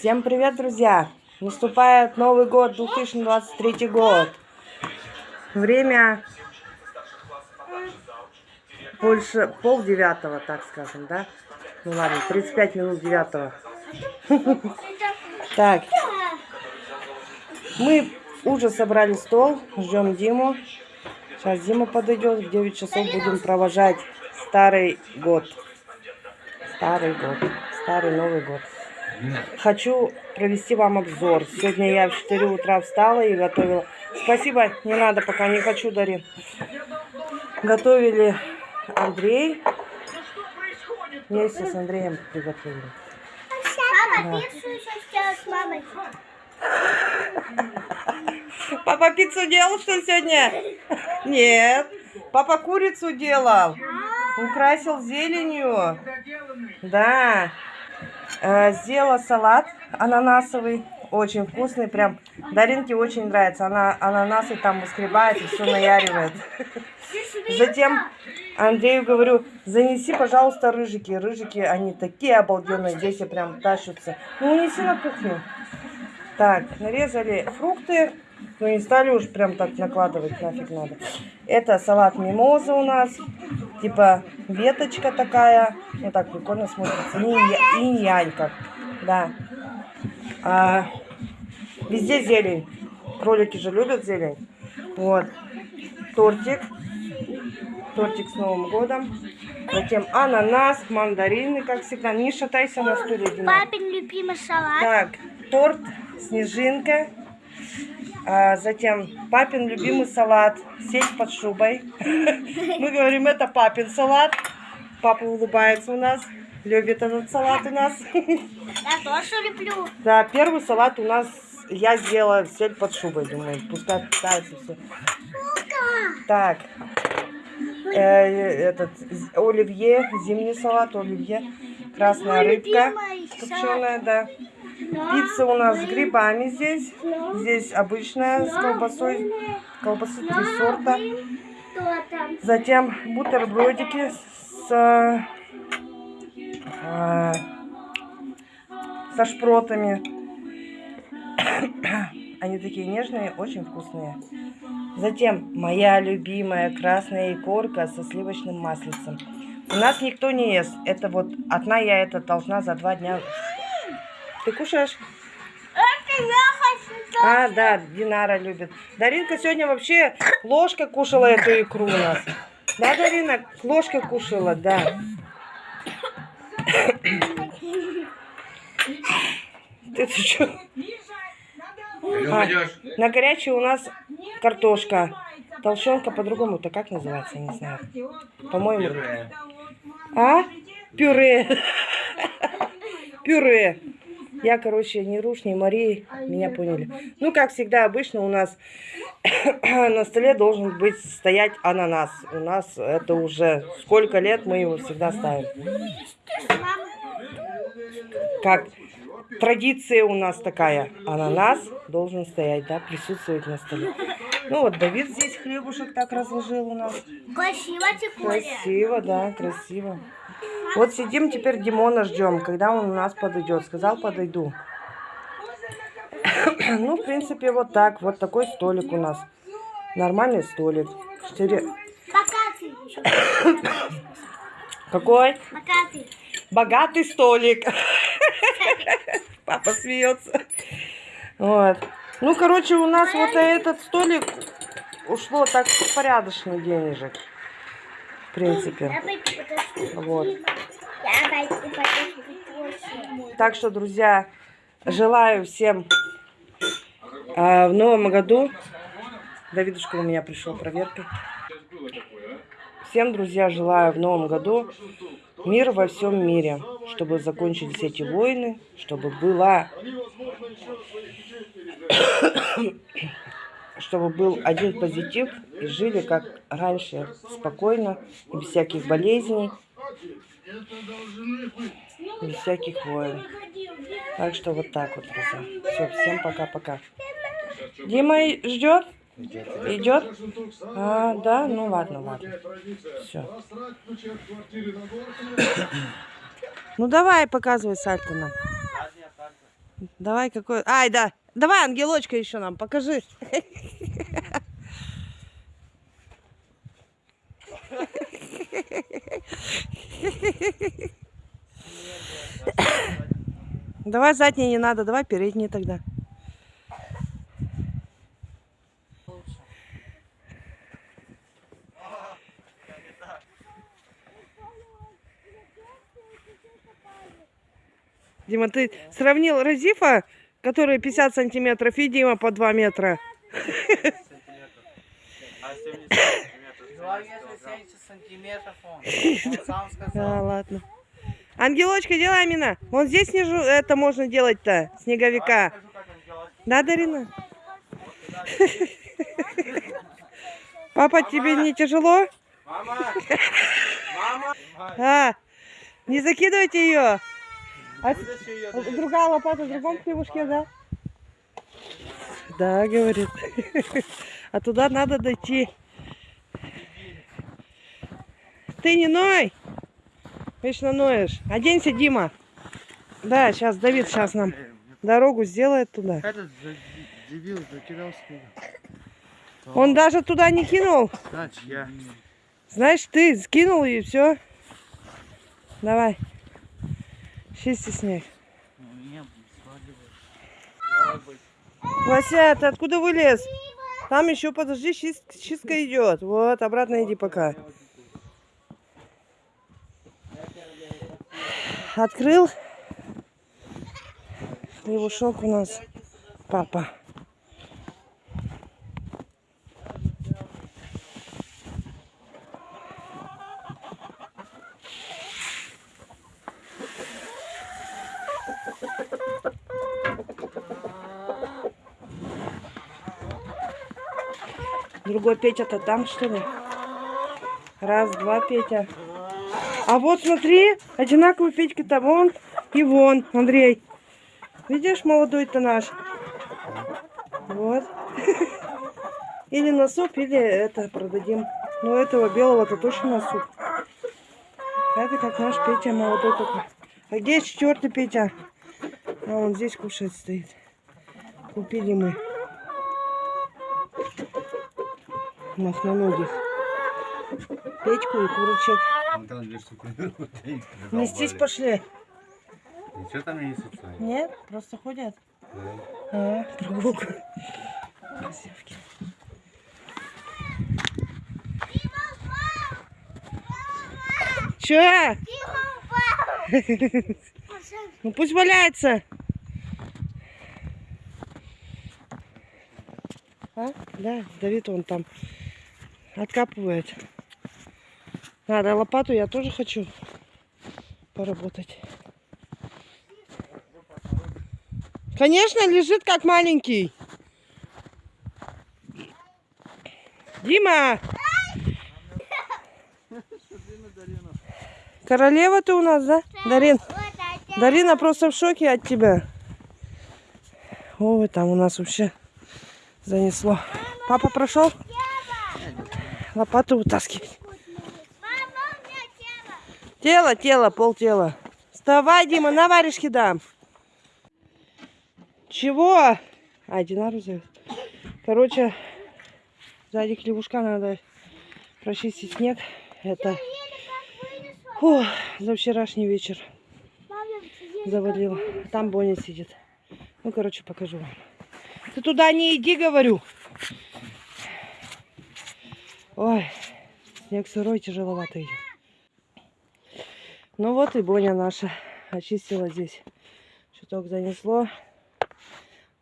Всем привет, друзья! Наступает Новый год, 2023 год. Время больше пол девятого, так скажем, да? Ну ладно, 35 минут девятого. Так, мы уже собрали стол, ждем Диму. Сейчас Дима подойдет, в 9 часов будем провожать старый год. Старый год, старый Новый год. Хочу провести вам обзор. Сегодня я в 4 утра встала и готовила. Спасибо, не надо, пока не хочу, Дарин. Готовили Андрей. Вместе с Андреем приготовили. Да. пиццу еще сделать с мамой. Папа пиццу делал, что сегодня? Нет. Папа курицу делал. Украсил зеленью. Да. Э, сделала салат ананасовый. Очень вкусный. Прям Даринке очень нравится. Она ананасы там выскребает и все наяривает. Затем Андрею говорю, занеси, пожалуйста, рыжики. Рыжики, они такие обалденные. Здесь и прям тащатся. Ну, унеси на кухню. Так, нарезали фрукты, но не стали уж прям так накладывать, нафиг надо. Это салат мимоза у нас, типа веточка такая, вот так прикольно смотрится, инь- инь-янь как, да. А, везде зелень, кролики же любят зелень. Вот, тортик, тортик с Новым годом. Затем ананас, мандарины, как всегда. Не шатайся на стуле, Дима. Папин любимый салат. Так, торт, снежинка. А, затем папин любимый салат, сеть под шубой. Мы говорим, это папин салат. Папа улыбается у нас, любит этот салат у нас. Я тоже люблю. Да, первый салат у нас я сделала сеть под шубой, думаю, пускай питается все. Так, э, этот оливье, зимний салат, оливье, красная рыбка копченая, да. Пицца у нас с грибами здесь. Здесь обычная с колбасой. Колбасы три сорта. Затем бутербродики с, э, э, со шпротами. Они такие нежные, очень вкусные. Затем моя любимая красная икорка со сливочным маслицем. У нас никто не ест. Это вот одна я это должна за два дня. Ты кушаешь? Это я хочу. А, да, Динара любит. Даринка сегодня вообще ложкой кушала эту икру у нас. Да, Дарина, ложкой кушала, да. Ты что? А, на горячей у нас картошка. Толщенка по-другому-то как называется, я не знаю. По-моему. А? Пюре. Пюре. Я, короче, ни Руш, ни Марии, меня поняли. Ну, как всегда, обычно у нас на столе должен быть стоять ананас. У нас это уже сколько лет мы его всегда ставим. Как традиция у нас такая. Ананас должен стоять, да, присутствовать на столе. Ну вот Давид здесь хлебушек так разложил у нас. красиво. Красиво, да, красиво. Вот сидим теперь Димона ждем, когда он у нас подойдет. Сказал, подойду. Ну, в принципе, вот так. Вот такой столик у нас. Нормальный столик. Четыре... Какой? Богатый. Богатый столик. Папа смеется. Вот. Ну, короче, у нас вот этот столик ушло так порядочный денежек. В принципе. Вот. Так что, друзья, желаю всем а, в новом году. Давидушка у меня пришел проверкой. Всем, друзья, желаю в новом году мир во всем мире, чтобы закончились эти войны, чтобы была, чтобы был один позитив и жили как раньше, спокойно, без всяких болезней, без всяких войн. Так что вот так вот, друзья. Все, всем пока-пока. Дима ждет? Идет? А, да? Ну ладно, ладно. Все. Ну давай, показывай сальто нам. Давай какой... Ай, да. Давай ангелочка еще нам покажи. Давай задние не надо, давай передние тогда. Дима, ты сравнил Разифа, который 50 сантиметров, и Дима по 2 метра. А 70 сантиметров. Два метра 70 сантиметров он. Он сам Да, сказал. ладно. Ангелочка, делай, Амина. Вон здесь снежу это можно делать-то, снеговика. Да, Дарина? Папа, тебе не тяжело? Мама! Мама! А, не закидывайте ее. А другая лопата в другом хлебушке, да? Да, говорит. А туда надо дойти. Ты не ной. Вечно ноешь. Оденься, Дима. Да, сейчас Давид сейчас нам дорогу сделает туда. Этот дебил закидал снег. Он даже туда не кинул. Значит, я. Знаешь, ты скинул и все. Давай. Чисти снег. Вася, ты откуда вылез? Там еще, подожди, чис- чистка идет. Вот, обратно иди пока. Открыл. Хлебушок у нас. Папа. Другой Петя-то там, что ли? Раз, два, Петя. А вот смотри, одинаковые Петьки-то вон и вон, Андрей. Видишь, молодой-то наш? Вот. Или на суп, или это продадим. Ну, этого белого-то точно на суп. Это как наш Петя молодой такой. А где четвертый Петя? А он здесь кушает стоит. Купили мы. Махноногих. Петьку и курочек. Он там две штуки. Нестись пошли. Ничего там не несется. Нет, просто ходят. Да. А, прогулка. Красивки. Че? Ну пусть валяется. А? Да, Давид он там откапывает. Надо лопату, я тоже хочу поработать. Конечно, лежит как маленький. Дима! Королева ты у нас, да? Дарин, Дарина просто в шоке от тебя. Ой, там у нас вообще занесло. Папа прошел? Лопату вытаскивать. Тело, тело, пол тела. Вставай, Дима, на варежки дам. Чего? А, Динару зовет. Короче, сзади хлебушка надо прочистить снег. Это фу, за вчерашний вечер завалило. Там Боня сидит. Ну, короче, покажу вам. Ты туда не иди, говорю. Ой, снег сырой, тяжеловато идет. Ну вот и Боня наша очистила здесь. Чуток занесло.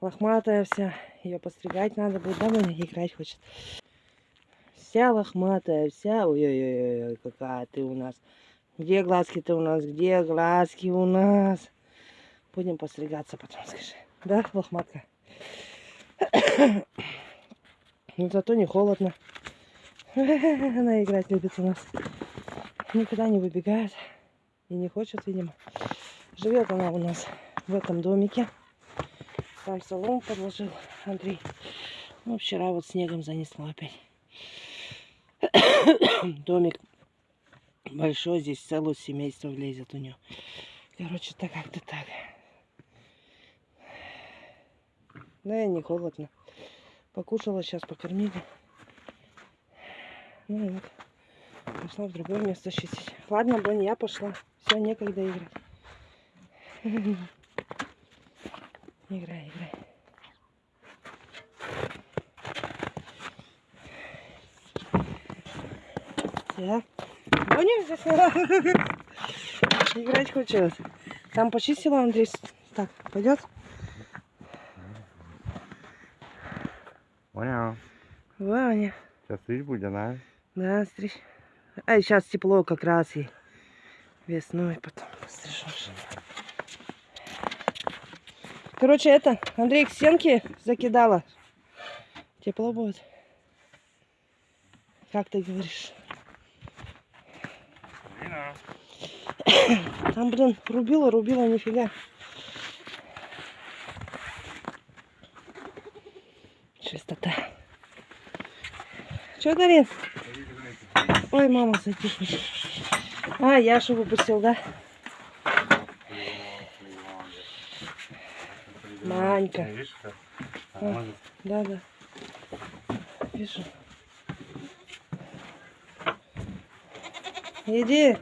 Лохматая вся. Ее постригать надо будет. Да, Боня играть хочет. Вся лохматая, вся. Ой-ой-ой, какая ты у нас. Где глазки-то у нас? Где глазки у нас? Будем постригаться потом, скажи. Да, лохматка? Ну, зато не холодно. Она играть любит у нас. Никуда не выбегает. И не хочет, видимо. Живет она у нас в этом домике. Там солому подложил Андрей. Ну, вчера вот снегом занесло опять. Домик большой, здесь целое семейство влезет у нее. Короче, так как-то так. Да, и не холодно. Покушала, сейчас покормили. Ну вот. Пошла в другое место чистить. Ладно, Бонни, я пошла. Все, некогда играть. Играй, играй. Я? Бонни здесь Играть хочет. Там почистила Андрей. Так, пойдет? Понял. Ваня. Сейчас стричь будем, да? Да, стричь. А сейчас тепло как раз и весной потом пострижешь. Короче, это, Андрей к стенке закидала. Тепло будет. Как ты говоришь? Там, блин, рубила, рубила, нифига. Чистота. Че, Дарин? Ой, мама, затихни. А, Яшу выпустил, да? Манька. Видишь, как? А, Да, да. Вижу. Иди.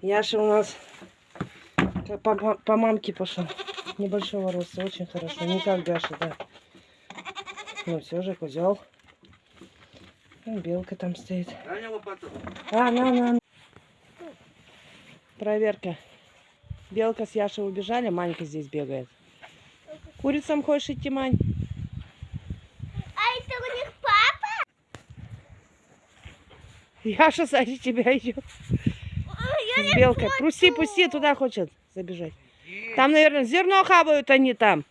Яша у нас по, по- по мамке пошел. Небольшого роста, очень хорошо. Не как Гаша, да. Ну все же, козел. Белка там стоит. А, на, на. Проверка. Белка с Яшей убежали, Манька здесь бегает. Курицам хочешь идти, Мань? А это у них папа? Яша сзади тебя идет. С белкой. Пусти, пусти, туда хочет забежать. Там, наверное, зерно хавают они там.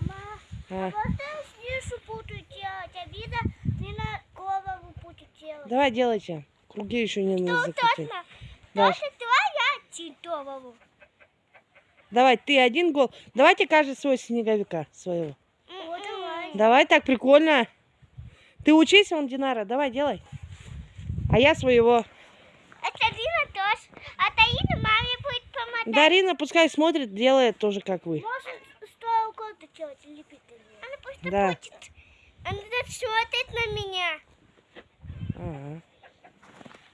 Мама, А, просто снизу буду делать, а видно, не на голову буду делать. Давай делайте. Круги еще не надо закрутить. Даже твоя читового. Давай, ты один гол. Давайте каждый свой снеговика своего. Вот давай. Давай, так прикольно. Ты учись, он Динара, давай, делай. А я своего. Это Лина тоже. А Таина маме будет помогать. Дарина пускай смотрит, делает тоже, как вы. Может, сто года делать лепит Она пусть Да. будет. Она смотрит на меня. Ага.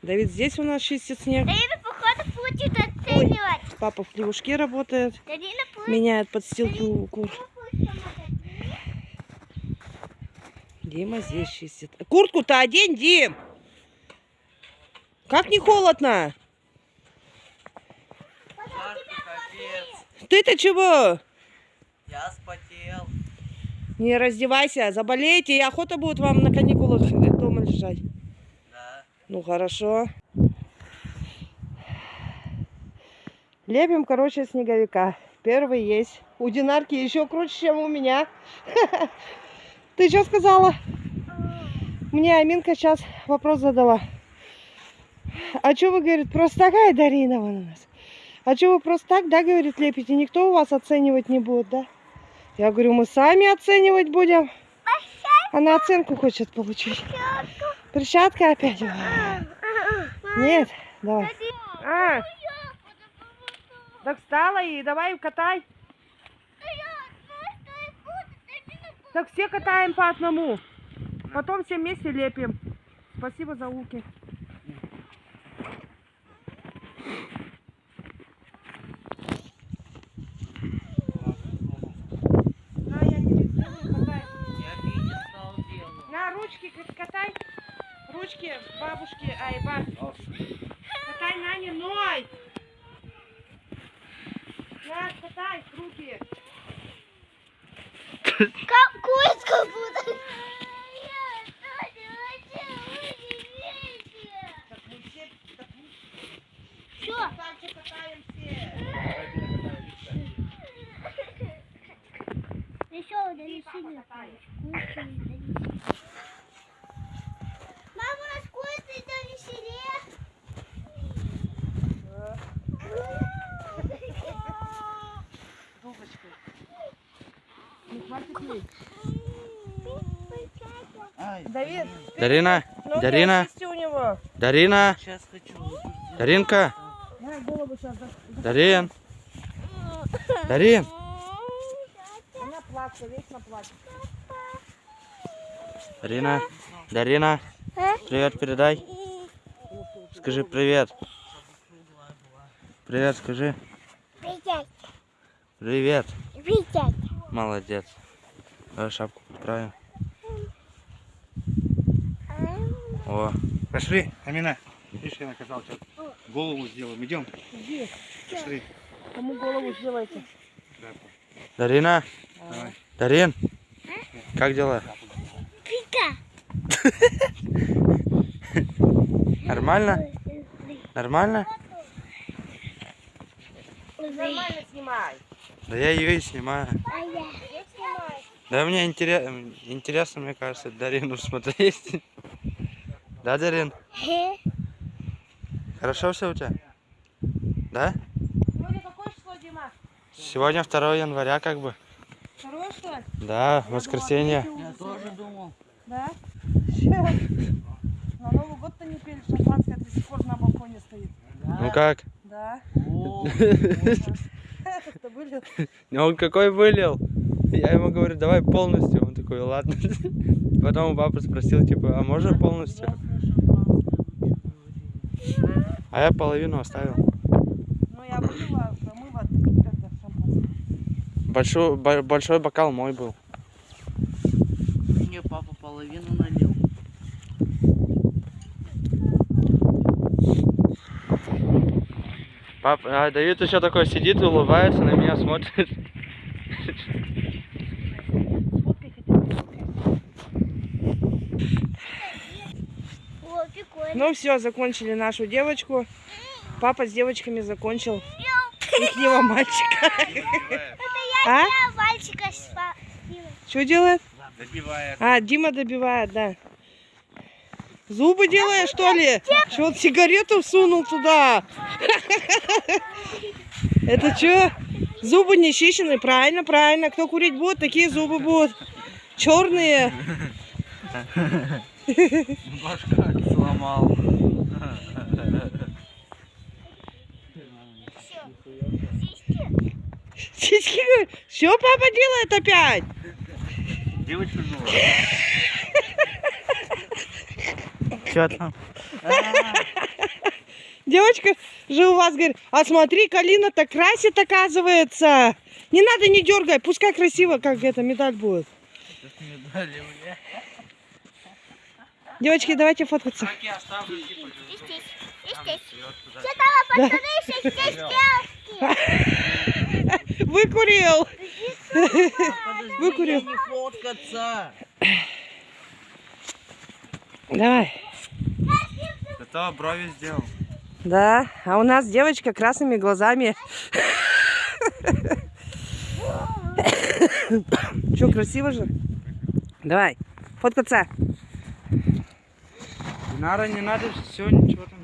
Давид здесь у нас чистит снег. Таина, походу, будет оценивать. Папа в плевушке работает. Будет Меняет подстилки у кур. Дима здесь чистит. Куртку-то одень, Дим! Как не холодно? Ты-то чего? Я спотел. Не раздевайся, заболеете, и охота будет вам на каникулах. Да. Ну хорошо. Лепим, короче, снеговика. Первый есть. У Динарки еще круче, чем у меня. Ты что сказала? Мне Аминка сейчас вопрос задала. А что вы, говорит, просто такая Дарина у нас? А что вы просто так, да, говорит, лепите? Никто у вас оценивать не будет, да? Я говорю, мы сами оценивать будем. Она оценку хочет получить. Перчатка опять? Нет, давай. А, так встала и давай катай. Так все катаем по одному. Потом все вместе лепим. Спасибо за луки. На, я тебе сделаю, катай. Я видео стал делать. На, ручки к- катай. Ручки бабушки, ай, ба. Катай на ной. На, катай руки. Как курицу буду. Так мы все, так мы Что? так же катаем все. Еще донеси мне курицу и донеси. Мама, у нас курица донеси. Трубочкой. Не хватит ей. Ай, Дарина, ноги Дарина, очисти у него. Дарина, Сейчас хочу. Даринка. Дарин, Дарин. Она. Папка вечно плачет. Дарина. Дарина. Привет передай. Скажи привет. Привет, скажи. Привет. Привет. Привет. Молодец. Давай шапку подправим. О, Пошли, Амина. Видишь, я наказал тебя. Голову сделаем. Идем. Иди, Пошли. кому голову сделайте. Дарина. Давай. Дарин. Как дела? Пика. Нормально? Нормально? Нормально снимай. Да я ее и снимаю. А я. Да мне интерес- интересно, мне кажется, Дарину смотреть. Да, Дарин? Хе. Хорошо все у тебя? Да? Сегодня какое число, Дима? Сегодня 2 января как бы. Второе, что ли? Да, воскресенье. Я тоже думал. Да? На Новый год-то не пили, шампанское до сих пор на балконе стоит. Ну как? Да. Это были Ну он какой вылил? Я ему говорю, давай полностью. Он такой, ладно. Потом у папы спросил, типа, а можно полностью? А я половину оставил. Ну, я промыла, когда шампанское. Большой, бо- большой бокал мой был. Мне папа половину налил. Пап, а Давид еще такой сидит, улыбается, на меня смотрит. О, прикольно. Ну все, закончили нашу девочку. Папа с девочками закончил ихнего мальчика. А? Я мальчика Что делает? Добивает. А, Дима добивает, да. Зубы делаешь, что ли? Что он сигарету всунул туда? Это что? Зубы не чищены? Правильно, правильно. Кто курить будет, такие зубы будут. Черные. Башка сломал. Сиськи. Что папа делает опять? Девочку жила. Че там? Девочка же у вас говорит, а смотри, Калина так красит, оказывается. Не надо, не дергай, пускай красиво, как это, медаль будет. Медали мне. Девочки, давайте фоткаться. И здесь, и здесь. Что там, пацаны, здесь. Выкурил. Выкурил. я не фоткаться. Давай. Зато брови сделал. Да, а у нас девочка красными глазами. Че, красиво же? Давай, фоткаться. Динара, не надо, все, ничего там.